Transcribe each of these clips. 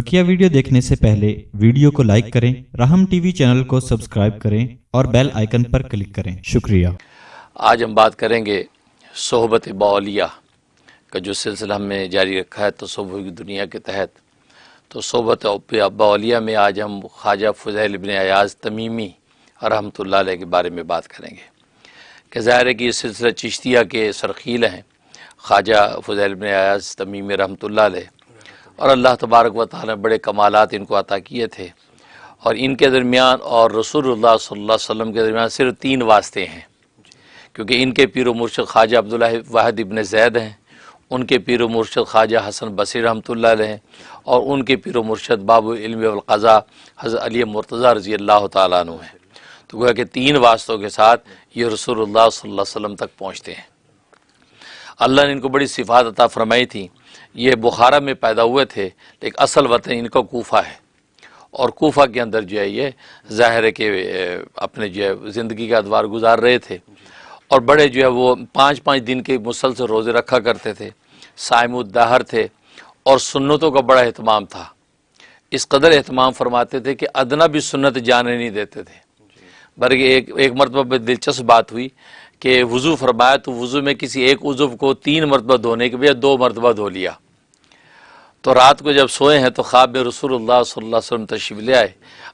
بقیہ ویڈیو دیکھنے سے پہلے ویڈیو کو لائک کریں راہم ٹی وی چینل کو سبسکرائب کریں اور بیل آئیکن پر کلک کریں۔ شکریہ۔ آج ہم بات کریں گے صحبت باولیہ کا جو سلسلہ ہم نے جاری رکھا ہے تصوف کی دنیا کے تحت۔ تو صحبت باولیہ میں آج ہم خواجہ فضیل ابن ایاز تمیمی رحمۃ اللہ علیہ کے بارے میں بات کریں گے۔ کہ ظاہر ہے کہ یہ سلسلہ چشتیہ کے سرخیل ہیں، خواجہ فضیل ابن ایاز تمیمی رحمۃ اللہ علیہ۔ اور اللہ تبارک و تعالیٰ نے بڑے کمالات ان کو عطا کیے تھے۔ اور ان کے درمیان اور رسول اللہ صلی اللہ علیہ وسلم کے درمیان صرف تین واسطے ہیں۔ کیونکہ ان کے پیر و مرشد خواجہ عبداللہ واحد ابن زید ہیں، ان کے پیر و مرشد خواجہ حسن بصیر رحمۃ اللہ علیہ ہیں، اور ان کے پیر و مرشد باب علم والقضاء حضرت علی مرتضیٰ رضی اللہ تعالیٰ عنہ ہیں۔ تو گویا کہ تین واسطوں کے ساتھ یہ رسول اللہ صلی اللہ علیہ وسلم تک پہنچتے ہیں۔ اللہ نے ان کو بڑی صفات عطا فرمائی تھی یہ بخارا میں پیدا ہوئے تھے، لیکن اصل وطن ان کا کوفہ ہے۔ اور کوفہ کے اندر جو ہے، یہ ظاہر ہے کہ اپنے جو ہے، زندگی کا ادوار گزار رہے تھے۔ اور بڑے جو ہے، وہ پانچ پانچ دن کے مسلسل روزے رکھا کرتے تھے۔ سائم الدہر تھے اور سنتوں کا بڑا اہتمام تھا۔ اس قدر اہتمام فرماتے تھے کہ ادنا بھی سنت جانے نہیں دیتے تھے۔ بلکہ ایک ایک مرتبہ دلچسپ بات ہوئی کہ وضو فرمایا تو وضو میں کسی ایک عضو کو تین مرتبہ دھونے کے بجائے دو مرتبہ دھو لیا۔ تو رات کو جب سوئے ہیں تو خواب میں رسول اللہ صلی اللہ علیہ وسلم تشریف لے آئے۔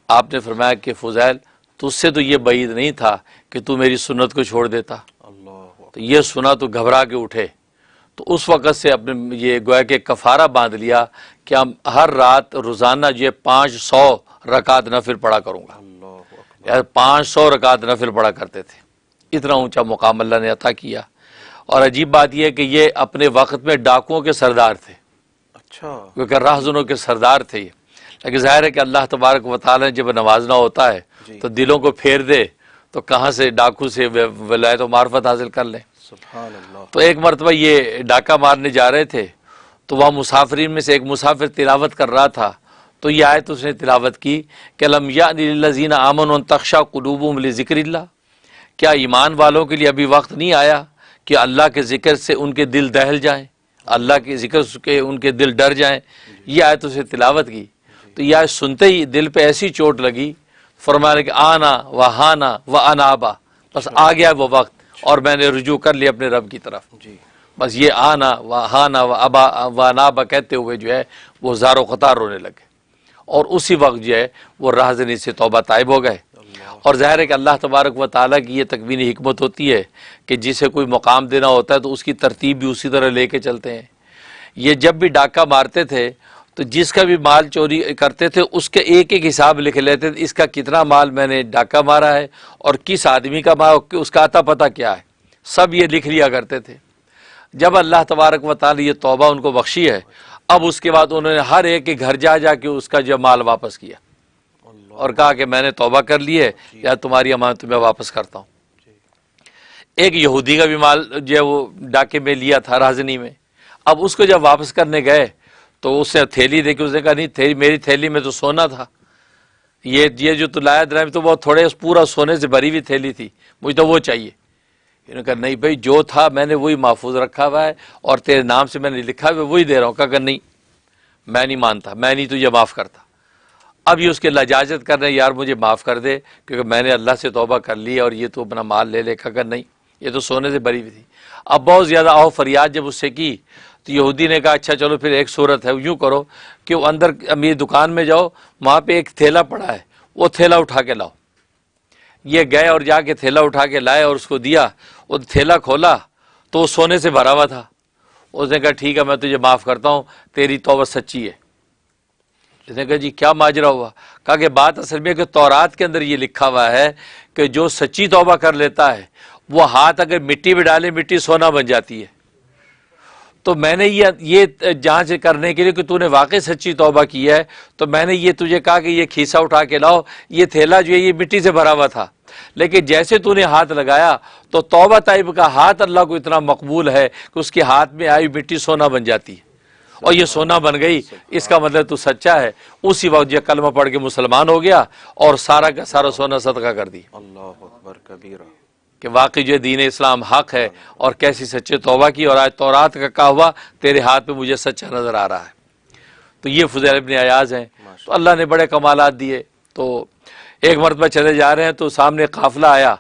آپ نے فرمایا کہ فضیل تو اس سے تو یہ بعید نہیں تھا کہ تو میری سنت کو چھوڑ دیتا۔ تو یہ سنا تو گھبرا کے اٹھے۔ تو اس وقت سے اپنے یہ گویا کہ کفارہ باندھ لیا کہ ہم ہر رات روزانہ جو پانچ سو رکعت نفل پڑھا کروں گا۔ پانچ سو رکعت نفل پڑھا کرتے تھے۔ اتنا اونچا مقام اللہ نے عطا کیا۔ اور عجیب بات یہ ہے کہ یہ اپنے وقت میں ڈاکوؤں کے سردار تھے۔ کیونکہ راہزنوں کے سردار تھے یہ۔ لیکن ظاہر ہے کہ اللہ تبارک و تعالیٰ نے جب نوازنا ہوتا ہے جی۔ تو دلوں کو پھیر دے تو کہاں سے ڈاکو سے ولایت و معرفت حاصل کر لیں سبحان اللہ۔ تو ایک مرتبہ یہ ڈاکہ مارنے جا رہے تھے تو وہاں مسافرین میں سے ایک مسافر تلاوت کر رہا تھا۔ تو یہ آیت اس نے تلاوت کی کہ لم یازین امن و تخشا قلوب ذکر اللہ۔ کیا ایمان والوں کے لیے ابھی وقت نہیں آیا کہ اللہ کے ذکر سے ان کے دل دہل جائیں؟ اللہ کے ذکر کے ان کے دل ڈر جائیں۔ یہ آیت اسے تلاوت کی۔ تو یہ آیت سنتے ہی دل پہ ایسی چوٹ لگی۔ فرمانے کہ آنا و ہانا و انابا بس آ گیا وہ وقت اور میں نے رجوع کر لیا اپنے رب کی طرف۔ جی۔ بس یہ آنا و ہانا و ابا و انابا کہتے ہوئے جو ہے وہ زار و قطار رونے لگے۔ اور اسی وقت جو ہے وہ راہزنی سے توبہ طائب ہو گئے۔ اور ظاہر ہے کہ اللہ تبارک و تعالیٰ کی یہ تکوین حکمت ہوتی ہے کہ جسے کوئی مقام دینا ہوتا ہے تو اس کی ترتیب بھی اسی طرح لے کے چلتے ہیں۔ یہ جب بھی ڈاکہ مارتے تھے تو جس کا بھی مال چوری کرتے تھے، اس کے ایک ایک حساب لکھ لیتے تھے، اس کا کتنا مال میں نے ڈاکہ مارا ہے اور کس آدمی کا مال، اس کا آتا پتہ کیا ہے۔ سب یہ لکھ لیا کرتے تھے۔ جب اللہ تبارک و تعالی یہ توبہ ان کو بخشی ہے، اب اس کے بعد انہوں نے ہر ایک کے گھر جا جا کے اس کا جو مال واپس کیا۔ اور کہا کہ میں نے توبہ کر لی ہے یا تمہاری امانت میں واپس کرتا ہوں۔ ایک یہودی کا بھی مال جو ہے وہ ڈاکے میں لیا تھا راجنی میں۔ اب اس کو جب واپس کرنے گئے تو اس نے تھیلی دیکھی اس نے کہا نہیں تھیلی میری تھیلی میں تو سونا تھا۔ یہ یہ جو تو لایا درائم تو وہ تھوڑے پورا سونے سے بھری ہوئی تھیلی تھی۔ مجھے تو وہ چاہیے۔ انہوں نے کہا نہیں بھائی جو تھا میں نے وہی محفوظ رکھا ہوا ہے اور تیرے نام سے میں نے لکھا ہوا وہی دے رہا ہوں۔ کہا کہ نہیں میں نہیں مانتا میں نہیں تجھے معاف کرتا۔ اب یہ اس کے لجاجت کر رہے ہیں، یار مجھے معاف کر دے، کیونکہ میں نے اللہ سے توبہ کر لی اور یہ تو اپنا مال لے لے کھا نہیں۔ یہ تو سونے سے بری ہوئی تھی۔ اب بہت زیادہ آہو فریاد جب اس سے کی، تو یہودی نے کہا اچھا چلو پھر ایک صورت ہے، یوں کرو کہ وہ اندر میری دکان میں جاؤ، وہاں پہ ایک تھیلا پڑا ہے، وہ تھیلا اٹھا کے لاؤ۔ یہ گئے اور جا کے تھیلا اٹھا کے لائے اور اس کو دیا، وہ تھیلا کھولا تو وہ سونے سے بھرا ہوا تھا۔ اس نے کہا، ٹھیک ہے، میں تجھے معاف کرتا ہوں، تیری توبہ سچی ہے۔ اس نے کہا جی کیا ماجرا ہوا؟ کہا کہ بات اصل میں کہ تورات کے اندر یہ لکھا ہوا ہے کہ جو سچی توبہ کر لیتا ہے، وہ ہاتھ اگر مٹی میں ڈالے، مٹی سونا بن جاتی ہے۔ تو میں نے یہ جانچ کرنے کے لیے کہ تو نے واقعی سچی توبہ کی ہے۔ تو میں نے یہ تجھے کہا کہ یہ کھیسا اٹھا کے لاؤ، یہ تھیلا جو ہے، یہ مٹی سے بھرا ہوا تھا۔ لیکن جیسے تو نے ہاتھ لگایا، تو توبہ طائب کا ہاتھ اللہ کو اتنا مقبول ہے کہ اس کے ہاتھ میں آئی مٹی سونا بن جاتی ہے۔ اور یہ سونا بن گئی اس کا مطلب تو سچا ہے۔ اسی وقت یہ کلمہ پڑھ کے مسلمان ہو گیا اور سارا کا سارا سونا صدقہ کر دی کہ واقعی جو دین اسلام حق ہے اور کیسی سچے توبہ کی اور آج تورات کا کہا ہوا تیرے ہاتھ میں مجھے سچا نظر آ رہا ہے۔ تو یہ فضیل ابن ایاز ہیں۔ تو اللہ نے بڑے کمالات دیے۔ تو ایک مرتبہ چلے جا رہے ہیں تو سامنے قافلہ آیا۔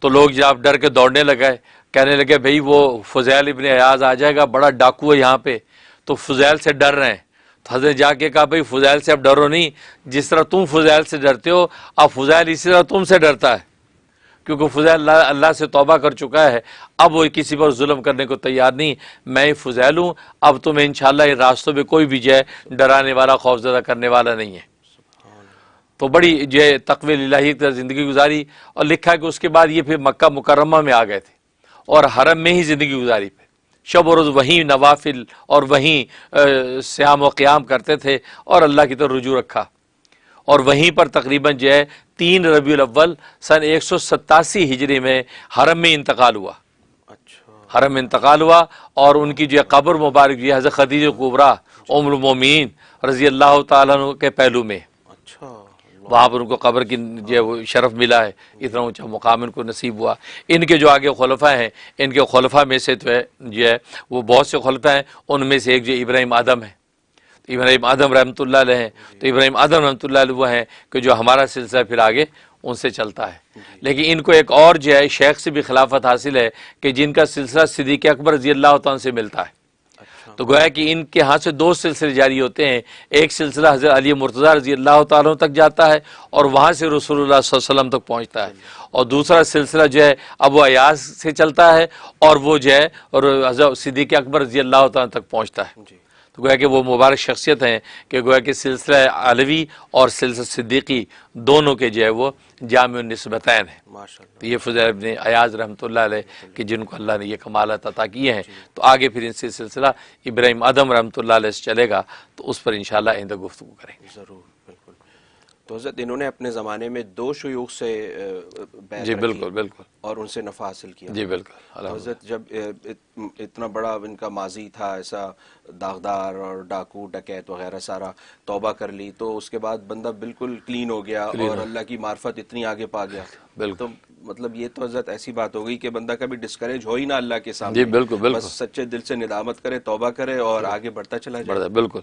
تو لوگ جب ڈر کے دوڑنے لگے۔ کہنے لگے بھئی وہ فضیل ابن ایاز آ جائے گا بڑا ڈاکو ہے یہاں پہ۔ تو فضیل سے ڈر رہے ہیں۔ تو حضرت جا کے کہا بھئی فضیل سے اب ڈرو نہیں۔ جس طرح تم فضیل سے ڈرتے ہو، اب فضیل اسی طرح تم سے ڈرتا ہے۔ کیونکہ فضیل اللہ اللہ سے توبہ کر چکا ہے۔ اب وہ کسی پر ظلم کرنے کو تیار نہیں۔ میں فضیل ہوں۔ اب تمہیں انشاءاللہ ان راستوں میں کوئی بھی جو ہے ڈرانے والا خوفزدہ کرنے والا نہیں ہے۔ تو بڑی جو ہے، تقوی الہی کی زندگی گزاری۔ اور لکھا کہ اس کے بعد یہ پھر مکہ مکرمہ میں آ گئے تھے۔ اور حرم میں ہی زندگی گزاری۔ پہ شب و روز وہیں نوافل اور وہیں سیام و قیام کرتے تھے اور اللہ کی طرف رجوع رکھا۔ اور وہیں پر تقریباً جو ہے تین ربیع الاول سن ایک سو ستاسی ہجری میں حرم میں انتقال ہوا۔ اچھا۔ حرم میں انتقال ہوا اور ان کی جو ہے قبر مبارک جو ہے حضرت خدیج قبرا ام المومین رضی اللہ تعالیٰ کے پہلو میں۔ وہاں پر ان کو قبر کی جو ہے وہ شرف ملا ہے، اتنا اونچا مقام ان کو نصیب ہوا۔ ان کے جو آگے خلفہ ہیں، ان کے خلفہ میں سے تو ہے، جو ہے وہ بہت سے خلفہ ہیں، ان میں سے ایک جو ابراہیم آدم ہے۔ تو ابراہیم آدم رحمۃ اللہ علیہ ہیں۔ تو ابراہیم آدم رحمۃ اللہ علیہ وہ ہیں کہ جو ہمارا سلسلہ پھر آگے ان سے چلتا ہے۔ لیکن ان کو ایک اور جو ہے شیخ سے بھی خلافت حاصل ہے کہ جن کا سلسلہ صدیق اکبر رضی اللہ تعالیٰ سے ملتا ہے۔ تو گویا کہ ان کے ہاں سے دو سلسلے جاری ہوتے ہیں۔ ایک سلسلہ حضرت علی مرتضیٰ رضی اللہ تعالیٰ تک جاتا ہے اور وہاں سے رسول اللہ صلی اللہ علیہ وسلم تک پہنچتا ہے۔ اور دوسرا سلسلہ جو ہے ابو ایاز سے چلتا ہے اور وہ جو ہے اور حضرت صدیق اکبر رضی اللہ تعالیٰ تک پہنچتا ہے۔ جی۔ تو گویا کہ وہ مبارک شخصیت ہیں کہ گویا کہ سلسلہ علوی اور سلسلہ صدیقی دونوں کے جو ہے وہ جامع النسبتین ہیں۔ تو یہ فضیل ابن ایاز رحمۃ اللہ علیہ کہ جن کو اللہ نے یہ کمالات عطا کیے ہیں۔ تو آگے پھر ان سے سلسلہ ابراہیم ادم رحمۃ اللہ علیہ سے چلے گا تو اس پر انشاءاللہ آئندہ گفتگو کریں۔ گے ضرور۔ تو حضرت انہوں نے اپنے زمانے میں دو شیوخ سے جی بالکل بالکل۔ اور ان سے نفع حاصل کیا۔ جی بالکل حضرت جب اتنا بڑا ان کا ماضی تھا ایسا داغدار اور ڈاکو ڈکیت وغیرہ سارا توبہ کر لی تو اس کے بعد بندہ بالکل کلین ہو گیا اور اللہ کی معرفت اتنی آگے پا گیا۔ بالکل۔ مطلب یہ تو حضرت ایسی بات ہو گئی کہ بندہ کبھی ڈسکریج ہو ہی نہ اللہ کے سامنے۔ جی بالکل بالکل۔ بس سچے دل سے ندامت کرے توبہ کرے اور آگے بڑھتا چلا جائے۔ بالکل۔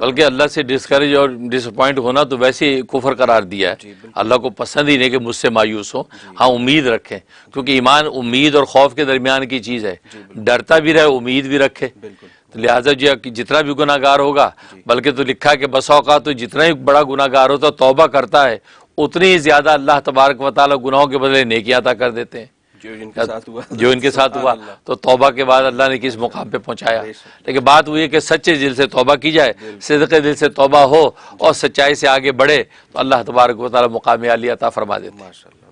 بلکہ اللہ سے ڈسکریج اور ڈس اپوائنٹ ہونا تو ویسے کفر قرار دیا ہے۔ جی، اللہ کو پسند ہی نہیں کہ مجھ سے مایوس ہو۔ ہاں امید رکھیں۔ کیونکہ ایمان امید اور خوف کے درمیان کی چیز ہے۔ ڈرتا بھی رہے امید بھی رکھے۔ تو لہٰذا جو کہ جتنا بھی گناہ گار ہوگا بلکہ تو لکھا کہ بس اوقات تو جتنا ہی بڑا گناہ گار ہوتا توبہ کرتا ہے۔ اتنی ہی زیادہ اللہ تبارک و تعالیٰ گناہوں کے بدلے نیکیاں عطا کر دیتے ہیں۔ جو ان کے ساتھ ہوا۔ جو ان کے ساتھ ہوا۔ تو توبہ کے بعد اللہ نے کس مقام پہ پہنچایا؟ لیکن بات وہ یہ کہ سچے دل سے توبہ کی جائے صدقے دل سے توبہ ہو اور سچائی سے آگے بڑھے تو اللہ تبارک و تعالیٰ مقام عالی عطا فرما دیتے ہیں۔